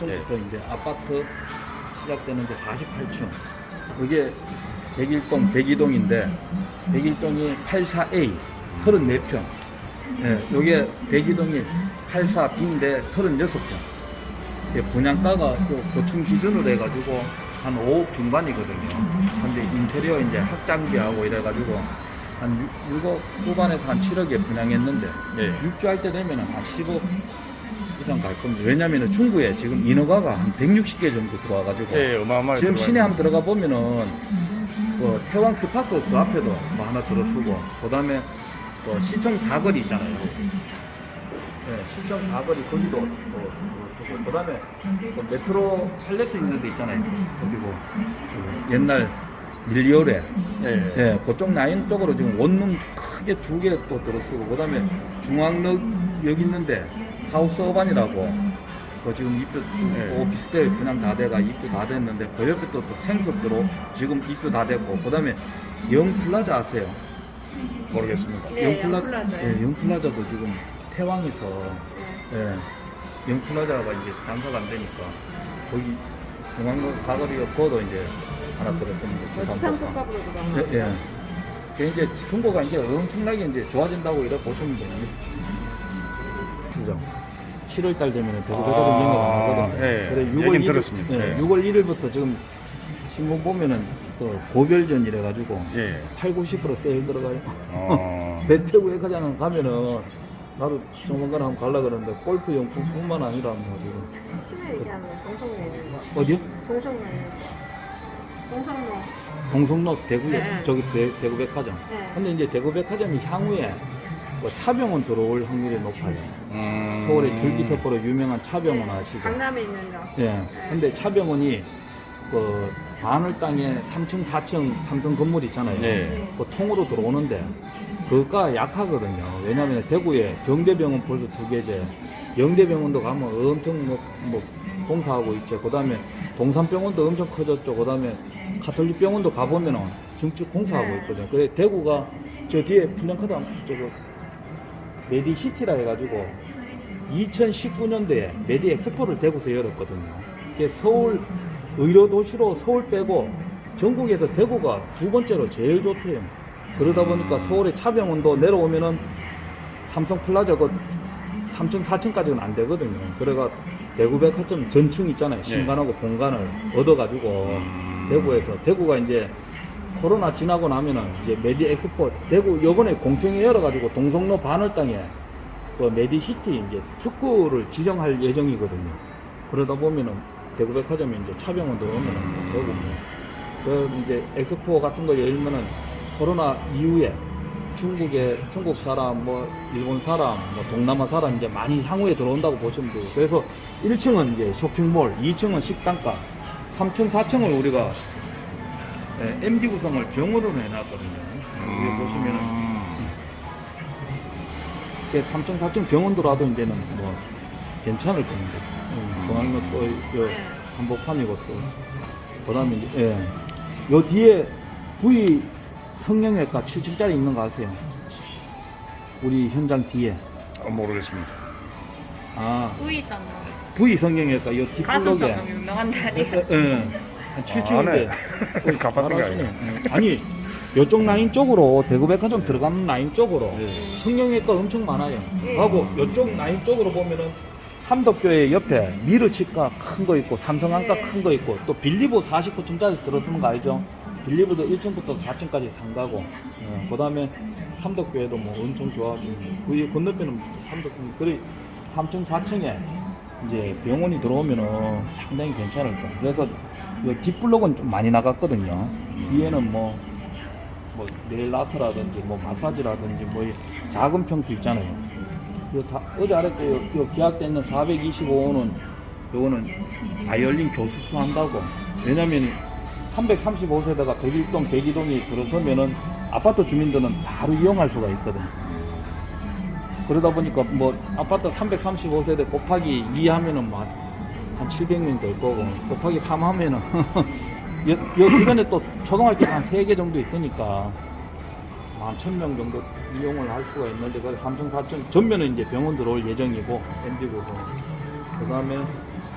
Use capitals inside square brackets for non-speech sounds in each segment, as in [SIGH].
4층부터 이제 아파트 시작되는데 48층. 이게 101동, 102동인데 101동이 84A 34평. 예, 요게 102동이 84B인데 36평. 이게 분양가가 또 고층 기준으로 해가지고 한 5억 중반이거든요. 근데 인테리어 이제 확장비하고 이래가지고 한 6 억 후반에서 한 7억에 분양했는데 네. 입주할 때 되면 한 10억 이상 갈 겁니다. 왜냐면은 중구에 지금 인허가가 한 160개 정도 들어와가지고 예, 어마어마하게 지금 시내 한번 들어가 보면은 그 태왕 큐파크 그 앞에도 뭐 하나 들어서고 그 다음에 또 시청 사거리 있잖아요. 네, 시청 사거리 거기도 또 들어서고 그다음에 또 메트로 팔레스 있는 데 있잖아요. 그리고 그 옛날 밀리오레 예. 예, 그쪽 라인 쪽으로 지금 원룸 크게 두 개 또 들어서고 그 다음에 중앙역 여기 있는데 하우스 어반이라고 그 지금 입주 네. 오피스텔 그냥 다 돼가 입주 다 됐는데 그 옆에 또, 또 생급으로 지금 입주 다 됐고 그 다음에 영플라자 아세요? 모르겠습니다. 네, 영플라, 영플라자요. 예, 영플라자도 지금 태왕에서 예, 영플라자가 이제 장사가 안 되니까 거기 중앙역 사거리가 그거도 이제 하나 들었습니다. 부산 국가부로 예, 예. 그 이제 중고가 이제 엄청나게 이제 좋아진다고 이렇게 보시면 돼요. 그죠? 7월 달 되면 대구대가도 아, 안 하거든요. 예. 그래 얘기는 들었습니다. 예, 예. 6월 1일부터 지금 신문 보면은 또 고별전 이래가지고 예. 8, 90% 세일 들어가요. 어. 대태구 백화장 가면은 나도 조만간 한번 가려 그러는데 골프 용품뿐만 아니라 뭐 지금 시내 얘기하면 동성로 있는 거. 어디요? 동성로 있는 거. 동성로. 동성로 대구에 네. 저기 대, 대구 백화점. 네. 근데 이제 대구 백화점이 향후에 뭐 차병원 들어올 확률이 높아요. 음. 서울의 줄기세포로 유명한 차병원 아시죠? 강남에 있는 거. 예. 근데 차병원이 그 바늘 땅에 3층, 4층 삼성 건물 있잖아요. 네. 그 통으로 들어오는데 그가 약하거든요. 왜냐하면 대구에 경대병원 벌써 두 개죠, 영대병원도 가면 엄청 뭐, 뭐 공사하고 있죠. 그 다음에 동산병원도 엄청 커졌죠. 그 다음에 가톨릭병원도 가보면 은 정식 공사하고 네. 있거든요. 그래 대구가 저 뒤에 플랜카드 한 저거 메디시티라 해가지고 2019년도에 메디 엑스포를 대구에서 열었거든요. 서울 의료 도시로 서울 빼고 전국에서 대구가 두 번째로 제일 좋대요. 그러다 보니까 서울의 차병원도 내려오면은 삼성 플라자 그 3층, 4층까지는 안 되거든요. 그래가 대구 백화점 전층 있잖아요. 신간하고 본관을 얻어가지고 대구에서 대구가 이제 코로나 지나고 나면은 이제 메디 엑스포 대구 요번에 공청회 열어가지고 동성로 바늘 땅에 그 메디시티 이제 특구를 지정할 예정이거든요. 그러다 보면은 대구 백화점에 이제 차병원도 오면은 되고 뭐. 그 이제 엑스포 같은 거 열면은 코로나 이후에 중국에 중국 사람 뭐 일본 사람 뭐 동남아 사람 이제 많이 향후에 들어온다고 보시면 돼요. 그래서 1층은 이제 쇼핑몰, 2층은 식당가, 3층, 4층을 우리가 예, MD 구성을 병으로 해놨거든요. 여기 보시면은 이게 3층, 4층 병원 들어와도 이제는 뭐 괜찮을 겁니다. 음, 중앙로 또 요, 네. 한복판이고 또 그다음에 이제 예. 요 뒤에 부위 성형외과 7층짜리 있는 거 아세요? 우리 현장 뒤에 어, 모르겠습니다. 아 우이상 부위 성형외과 요 가슴 뒷블록에 성형 유명한 자리. 예. 한 7층인데 아, 가봤던 거 아니에요? 아니 요쪽 라인 쪽으로 대구백화점 들어가는 라인 쪽으로 예. 성형외과 엄청 많아요. 하고 요쪽 라인 쪽으로 보면은 삼덕교회 옆에 미르치과 큰 거 있고 삼성안과 큰 거 있고 또 빌리보 49층짜리 들어서는 거 알죠? 빌리보도 1층부터 4층까지 상가고 그 다음에 삼덕교회도 뭐 엄청 좋아하고 그 건너편은 삼덕교 그래 3층 4층에 이제 병원이 들어오면은 상당히 괜찮을 거예요. 그래서 이 뒷블록은 좀 많이 나갔거든요. 뒤에는 뭐, 뭐 네일 아트라든지 뭐 마사지라든지 뭐이 작은 평수 있잖아요. 요 사- 어제 아랫게 요, 요 계약돼 있는 425호는 요거는 바이올린 교습소 한다고. 왜냐면 335세대가 101동, 102동이 들어서면은 아파트 주민들은 바로 이용할 수가 있거든. 그러다 보니까 뭐 아파트 335세대 곱하기 2 하면은 뭐 한 700명 될 거고 곱하기 3 하면은 [LAUGHS] 여, 여 주변에 또 초등학교 한 3개 정도 있으니까 한 1000명 정도 이용을 할 수가 있는데 그 3층, 4층 전면은 이제 병원 들어올 예정이고 엔디고도 그 다음에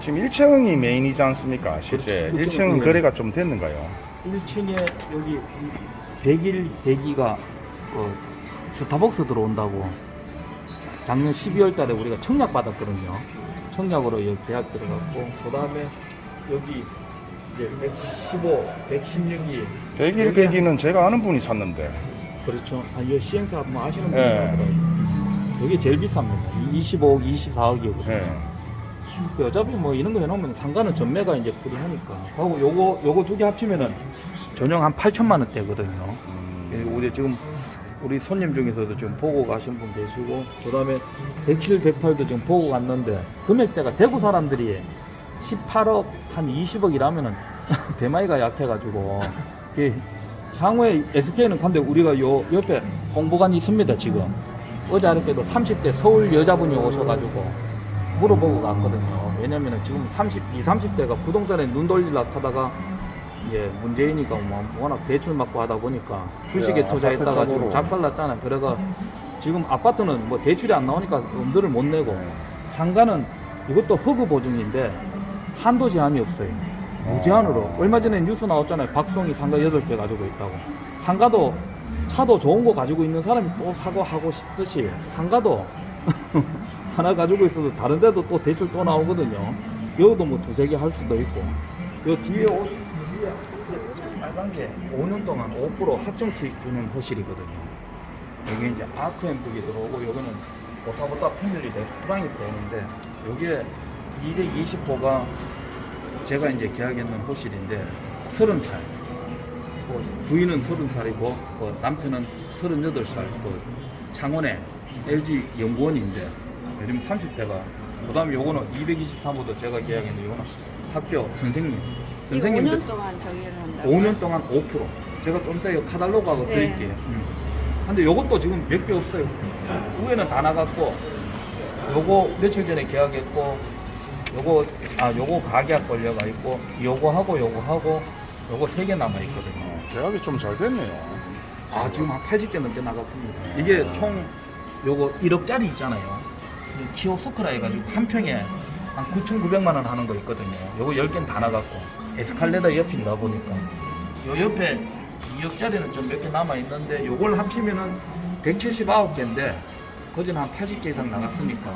지금 1층이 메인이지 않습니까? 실제 그렇죠. 1층 그렇죠. 거래가 좀 됐는가요? 1층에 여기 100일 대기가 어, 스타벅스 들어온다고 작년 12월 달에 우리가 청약 받았거든요. 청약으로 여기 대학 들어갔고 그 다음에 여기 이제 115, 116이 100일 100일은 제가 아는 분이 샀는데 그렇죠. 아, 이 시행사 뭐 아시는 분이 예. 네. 여기 제일 비쌉니다. 25억, 24억이거든요. 예. 그 어차피 뭐 이런 거 해놓으면 상가는 전매가 이제 불이하니까. 하고 요거 요거 두 개 합치면은 전용 한 8천만 원대거든요. 음, 예, 우리 지금 우리 손님 중에서도 지금 보고 가신 분 계시고 그 다음에 107, 108도 지금 보고 갔는데 금액대가 대구 사람들이 18억 한 20억이라면은 [LAUGHS] 대마이가 약해가지고 그 향후에 SK는 근데 우리가 요 옆에 홍보관이 있습니다 지금 어제 하루께도 30대 서울 여자분이 오셔가지고 물어보고 갔거든요 왜냐면은 지금 30, 20, 30대가 부동산에 눈 돌리려 하다가 이제 문재인이가 뭐 워낙 대출 맞고 하다 보니까 주식에 야, 투자했다가 지금. 작살났잖아요. 그래가 지금 아파트는 뭐 대출이 안 나오니까 돈들을 못 내고 상가는 이것도 허그 보증인데 한도 제한이 없어요. 무제한으로. 얼마 전에 뉴스 나왔잖아요. 박송이 상가 8개 가지고 있다고. 상가도 차도 좋은 거 가지고 있는 사람이 또 사고 하고 싶듯이 상가도 [LAUGHS] 하나 가지고 있어도 다른 데도 또 대출 또 나오거든요. 여기도 뭐 두세 개 할 수도 있고. 요 뒤에 옷, 뒤에 빨간 게 5년 동안 5% 확정 수익 주는 호실이거든요. 여기 이제 아크앤북이 들어오고 여기는 보타보타 패밀리 레스토랑이 들어오는데 여기에 220호가 제가 이제 계약했는 호실인데 30살. 뭐 부인은 30살이고 뭐 남편은 38살. 그 창원에 LG 연구원인데 요즘 30대가 그 다음에 요거는 223호도 제가 계약했는데 요거는 학교 선생님 선생님들. 5년 동안 정리를 한다. 5년 동안 5% 제가 좀 이따 이 카달로그하고 네. 드릴게요. 음. 근데 요것도 지금 몇 개 없어요. 위에는 다 나갔고 요거 며칠 전에 계약했고 요거 아 요거 가계약 걸려가 있고 요거 하고 요거 하고 요거 세 개 남아 있거든요. 어, 계약이 좀 잘 됐네요. 아 지금 한 80개 넘게 나갔습니다. 이게 총 요거 1억짜리 있잖아요. 이 키오스크라 해가지고 한 평에 한 9,900만 원 하는 거 있거든요. 요거 10개는 다 나갔고 에스칼레이터 옆인가 보니까. 요 옆에 2억짜리는 좀 몇 개 남아 있는데 요걸 합치면은 179개인데 거진 한 80개 이상 나갔으니까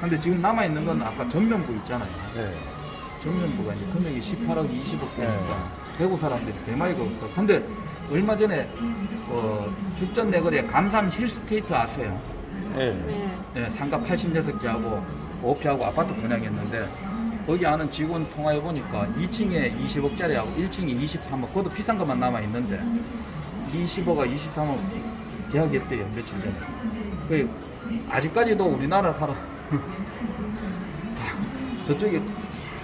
근데 지금 남아 있는 건 아까 전면부 있잖아요 네. 전면부가 이제 금액이 18억 20억 네. 되니까 대구 사람들이 대마이가 없어. 근데 얼마 전에 어, 죽전 내거리에 감삼 힐스테이트 아세요? 예. 네. 네, 상가 86개하고 5피하고 아파트 분양했는데 거기 아는 직원 통화해 보니까 2층에 20억짜리하고 1층에 23억 그것도 비싼 것만 남아 있는데 20억과 23억 계약했대요 며칠 전에. 그 아직까지도 우리나라 사람 저쪽에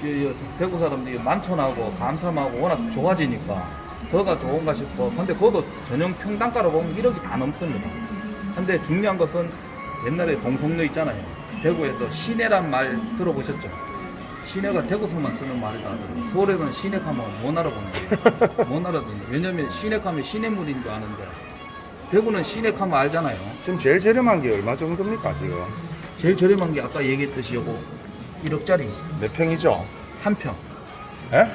이- 이 대구 사람들이 만촌하고 감삼하고 워낙 좋아지니까 더가 좋은가 싶어. 근데 그것도 전용 평당가로 보면 1억이 다 넘습니다. 근데 중요한 것은 옛날에 동성로 있잖아요. 대구에서 시내란 말 들어보셨죠? 시내가 대구서만 쓰는 말이다. 서울에서는 시내 가면 못 알아본대요. 못 알아듣는 왜냐면 시내 가면 시내물인 줄 아는데 대구는 시내 가면 알잖아요. 지금 제일 저렴한 게 얼마 정도입니까 지금? 제일 저렴한 게 아까 얘기했듯이 요거 1억짜리 몇 평이죠? 한 평. 예?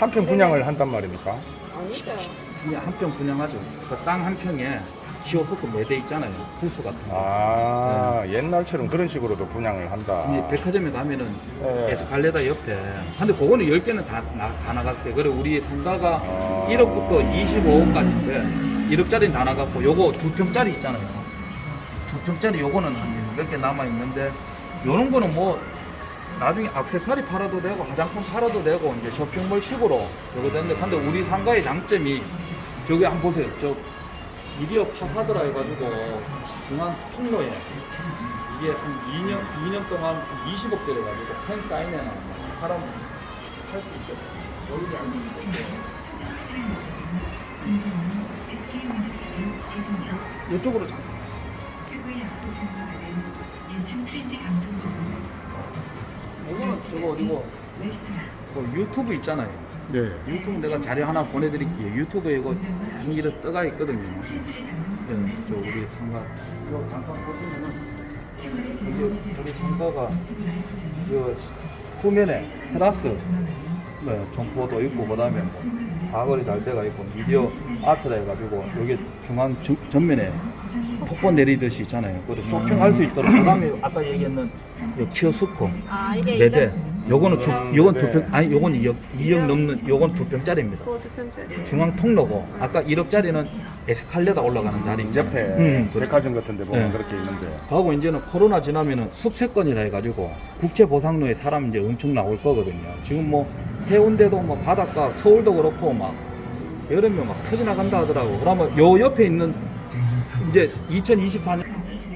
한 평 [LAUGHS] 분양을 한단 말입니까? 아니죠. 그냥 한 평 분양하죠. 그 땅 한 평에 키오스크 매대 있잖아요. 부스 같은 거. 아 옛날처럼 그런 식으로도 분양을 한다. 이 백화점에 가면은 예. 에스칼레다 옆에. 근데 그거는 10개는 다, 나, 다 나갔어요. 그리고 우리 상가가 아. 1억부터 25억까지인데 1억짜리는 다 나갔고 요거 두 평짜리 있잖아요. 두 평짜리 요거는 몇 개 남아 있는데 요런 거는 뭐 나중에 악세사리 팔아도 되고 화장품 팔아도 되고 이제 쇼핑몰 식으로 저거 되는데 근데 우리 상가의 장점이 저기 한번 보세요. 저 미디어 파사드라 해가지고 중앙 통로에 이게 한 2년 2년 동안 20억 대를 가지고 팬 사인회나 사람 할수 있게 여기 앉는 이쪽으로 잠깐 최고의 약속 장소가는 인천 트렌드 감성 중 이거는 저거 어디고? 레스토랑. 뭐 유튜브 있잖아요. 예. 유튜브 내가 자료 하나 보내드릴게요. 유튜브에 이거 한기로 떠가 있거든요. 예, 저 우리 상가 이거 잠깐 보시면은 이게 우리 상가가 그 후면에 테라스. 네, 점포도 있고 그 다음에 뭐 사거리 잘 돼가 있고 미디어 아트라 해가지고 여기 중앙 전, 전면에 폭포 내리듯이 있잖아요. 그리고 쇼핑할 수 있도록 그다음에 아까 얘기했는 요 키오스코 아 이게 네 대. 이런 요거는 두, 아, 요건 네네. 두 평, 아니 요건 2억, 2억 넘는, 요건 두 평짜리입니다. 편짜리. 중앙 통로고, 아까 1억짜리는 에스칼레다 올라가는 자리. 옆에 음, 그렇죠. 백화점 같은 데 보면 네. 그렇게 있는데. 하고 이제는 코로나 지나면은 숙세권이라 해가지고 국제 보상로에 사람 이제 엄청 나올 거거든요. 지금 뭐 해운대도 뭐 바닷가, 서울도 그렇고 막 여름에 막 터져나간다 하더라고. 그러면 요 옆에 있는 이제 2024년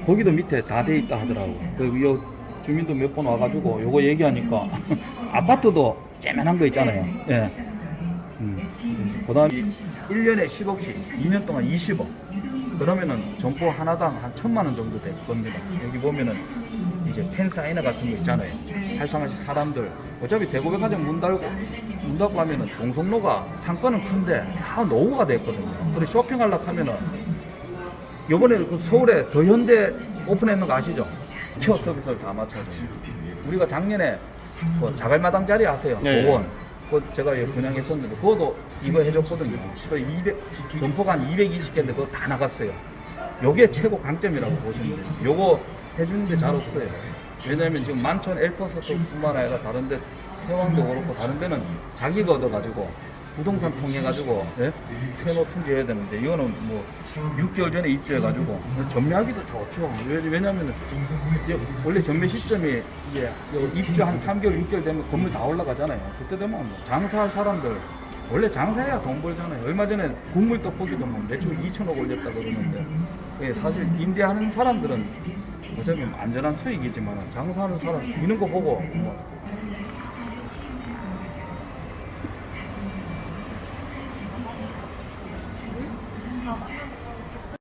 거기도 밑에 다 돼 있다 하더라고. 그요 주민도 몇 번 와가지고 요거 얘기하니까 [LAUGHS] 아파트도 째면한 거 있잖아요. 예. 음. 그 다음 1년에 10억씩 2년 동안 20억. 그러면은 점포 하나당 한 천만 원 정도 될 겁니다. 여기 보면은 이제 팬 사이너 같은 거 있잖아요. 활성화시 사람들. 어차피 대구백화점 문 닫고, 문 닫고 하면은 동성로가 상권은 큰데 다 노후가 됐거든요. 그리고 쇼핑하려고 하면은 요번에 그 서울에 더현대 오픈했는 거 아시죠? 케어 서비스를 다 맞춰줘. 우리가 작년에 그 자갈마당 자리 아세요? 네. 공원. 그 제가 분양했었는데 그것도 이거 해줬거든요. 그 200, 점포가 한 220개인데 그거 다 나갔어요. 요게 최고 강점이라고 보시면 돼요. 요거 해주는 게 잘 없어요. 왜냐면 지금 만천 엘퍼스뿐만 아니라 다른 데 해왕도 그렇고 다른 데는 자기가 얻어가지고 부동산 통해가지고 예? 세노 통지해야 되는데 이거는 뭐 6개월 전에 입주해가지고 전매하기도 좋죠. 왜, 왜냐면은 이제 원래 전매 시점이 이제 입주 한 3개월, 6개월 되면 건물 다 올라가잖아요. 그때 되면 뭐 장사할 사람들 원래 장사해야 돈 벌잖아요. 얼마 전에 국물 떡볶이도 뭐 매출 2천억 올렸다 그러는데 예, 사실 임대하는 사람들은 어차피 뭐 안전한 수익이지만 장사하는 사람 이런 거 보고 뭐